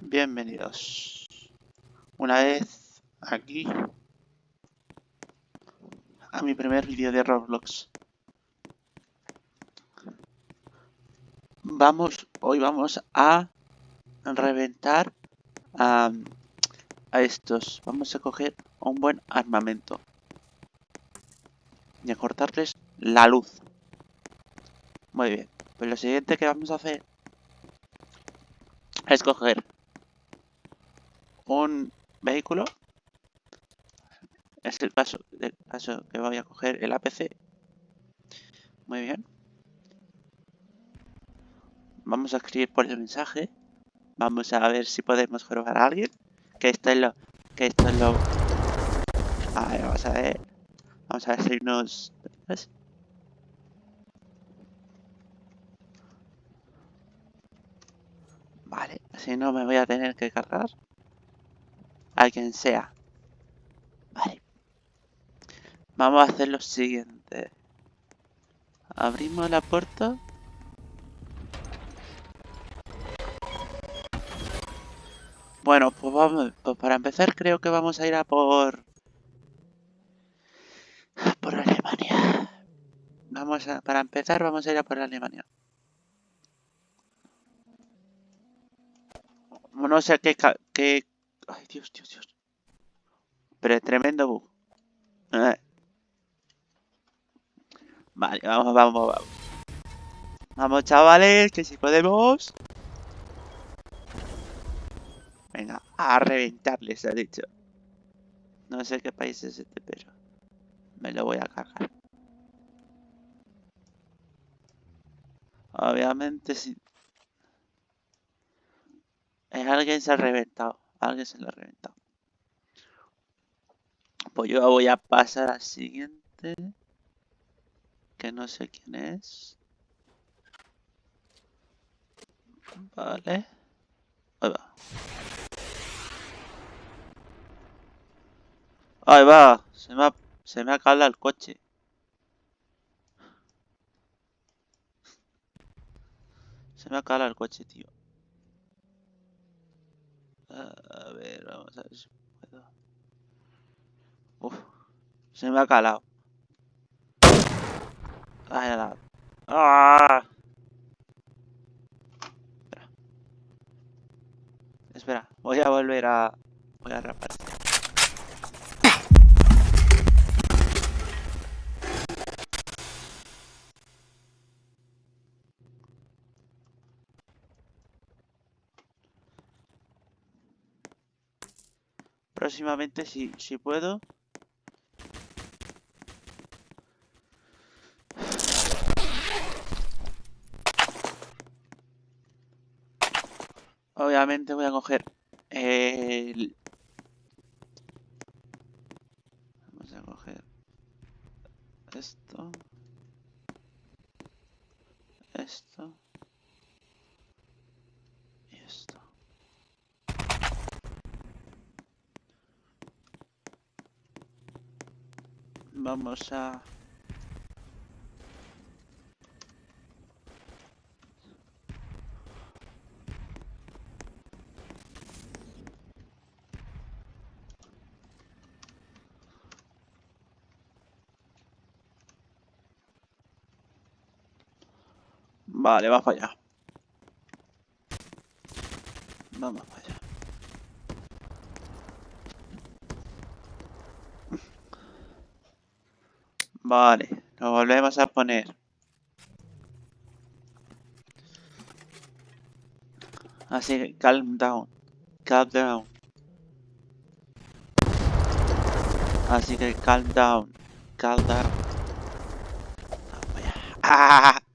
Bienvenidos. Una vez aquí a mi primer vídeo de Roblox. Vamos, hoy vamos a reventar a, a estos. Vamos a coger un buen armamento. Y a cortarles la luz. Muy bien. Pues lo siguiente que vamos a hacer es coger un vehículo. Es el caso, el caso que voy a coger el APC. Muy bien. Vamos a escribir por el mensaje. Vamos a ver si podemos robar a alguien. Que esto es lo... Que esto es lo... A ver, vamos a ver. Vamos a ver si nos... Vale, si no me voy a tener que cargar a quien sea. Vale. Vamos a hacer lo siguiente. Abrimos la puerta. Bueno, pues vamos, pues para empezar creo que vamos a ir a por... Por Alemania. Vamos a, para empezar vamos a ir a por Alemania. No sé qué, qué Ay, Dios, Dios, Dios. Pero es tremendo bug. Vale, vamos, vamos, vamos. Vamos, chavales, que si podemos. Venga, a reventarles, ha dicho. No sé qué país es este, pero me lo voy a cargar. Obviamente, si... Es alguien se ha reventado. Alguien se lo ha reventado. Pues yo voy a pasar al siguiente. Que no sé quién es. Vale. Ahí va. Ahí va. Se me ha, se me ha calado el coche. Se me ha calado el coche, tío. A ver, vamos a ver si puedo. Uf, se me ha calado. Ay, nada. ¡Ah! Espera. Espera, voy a volver a... Voy a rapar. Próximamente si, si puedo. Obviamente voy a coger el... Vamos a coger esto. Esto. Vamos a... Vale, va para allá. Vamos para allá. Vale, lo volvemos a poner. Así que calm down. Calm down. Así que calm down. Calm down. ¡Ah!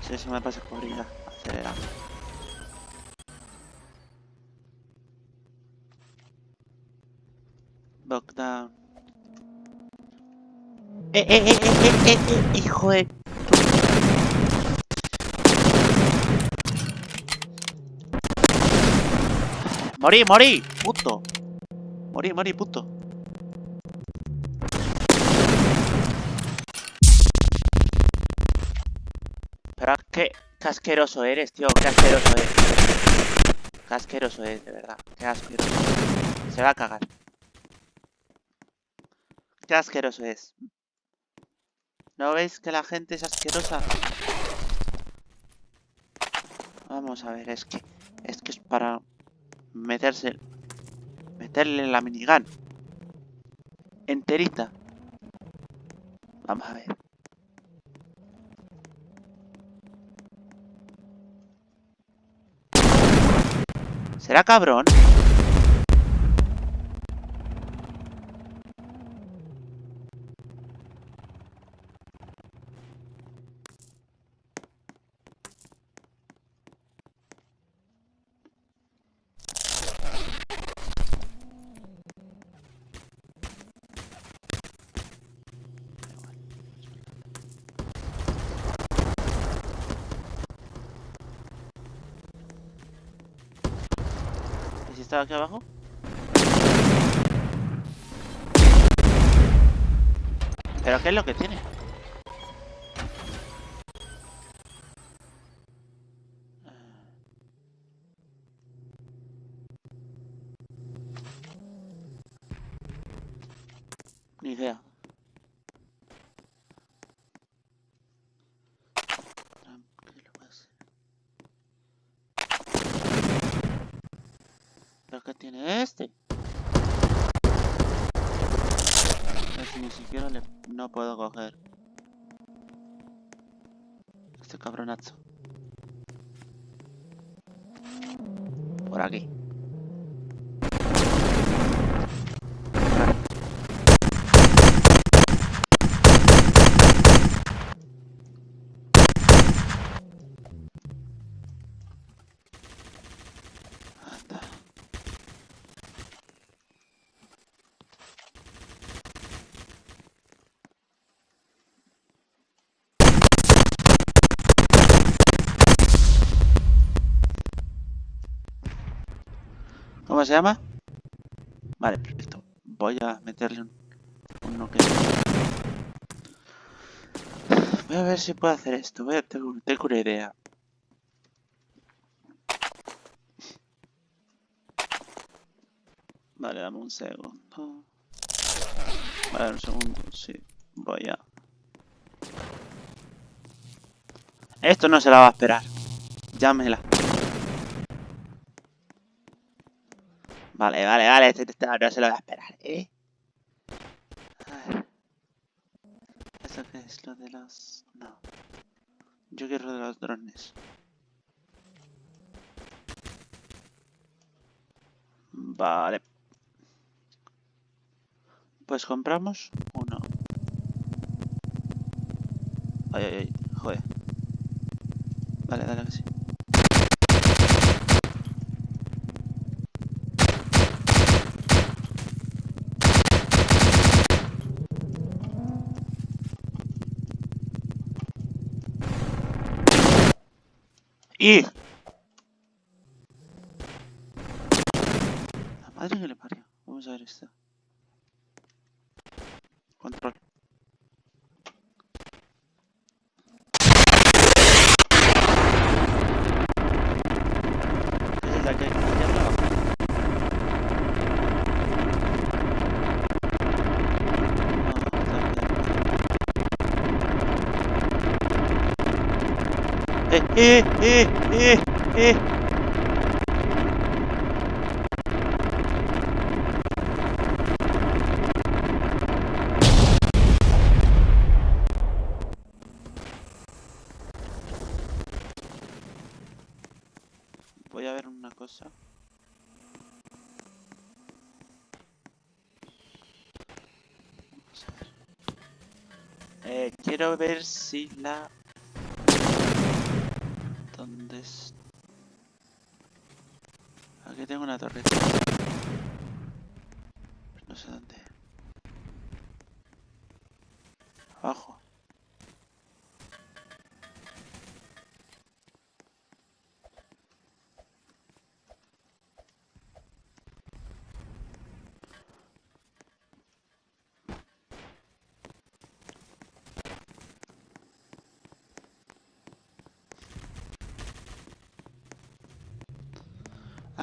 Sí, se me pasa corrida. Acelerando. Eh, eh, eh, eh, eh, eh, eh, hijo de... Morí, morí, puto. Morí, morí, puto. Espera, Qué casqueroso eres, tío. Qué asqueroso eres. Qué asqueroso es, de verdad. Qué asqueroso. Se va a cagar. Qué asqueroso es. ¿No veis que la gente es asquerosa? Vamos a ver, es que... Es que es para... Meterse... Meterle la minigun. Enterita. Vamos a ver. ¿Será cabrón? Estaba aquí abajo? ¿Pero qué es lo que tiene? Ni idea. Tranquilo, va a ser. ¿Pero qué tiene este? Es que ni siquiera le... No puedo coger. Este cabronazo. Por aquí. ¿Cómo se llama? Vale, perfecto. Voy a meterle un, uno que... Voy a ver si puedo hacer esto. Voy a tengo una idea. Vale, dame un segundo. Vale, un segundo, sí. Voy a... Esto no se la va a esperar. Llámela. Vale, vale, vale. No se lo voy a esperar, ¿eh? A ver. ¿Eso qué es? Lo de los... No. Yo quiero de los drones. Vale. Pues compramos uno. Ay, ay, ay. Joder. Vale, dale que sí. ¡Y! La madre que le parió. Vamos a ver esto. Control. ¿Qué es la que hay aquí abajo? No, está bien. ¡Eh, eh, eh, eh! Voy a ver una cosa. Eh, quiero ver si la... ¿Dónde es? Aquí tengo una torreta. No sé dónde. Abajo.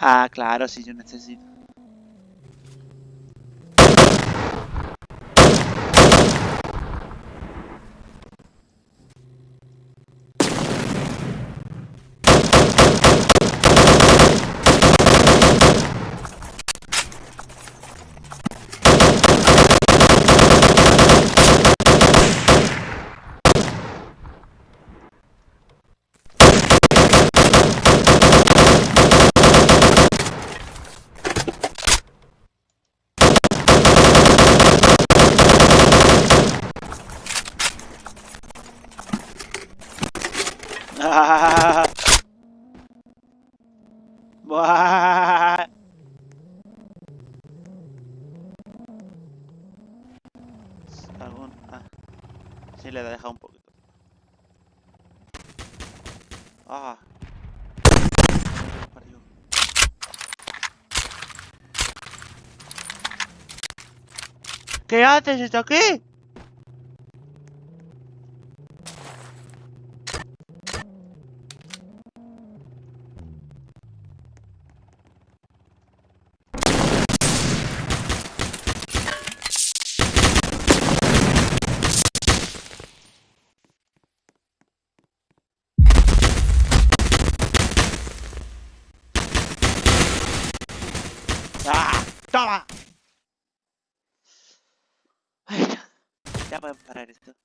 Ah, claro, si yo necesito. Ah. Algún... Ah. Sí, le he dejado un poquito. Ah. ¿Qué haces? ¿Está aquí? ¡Ah! Pueden parar esto.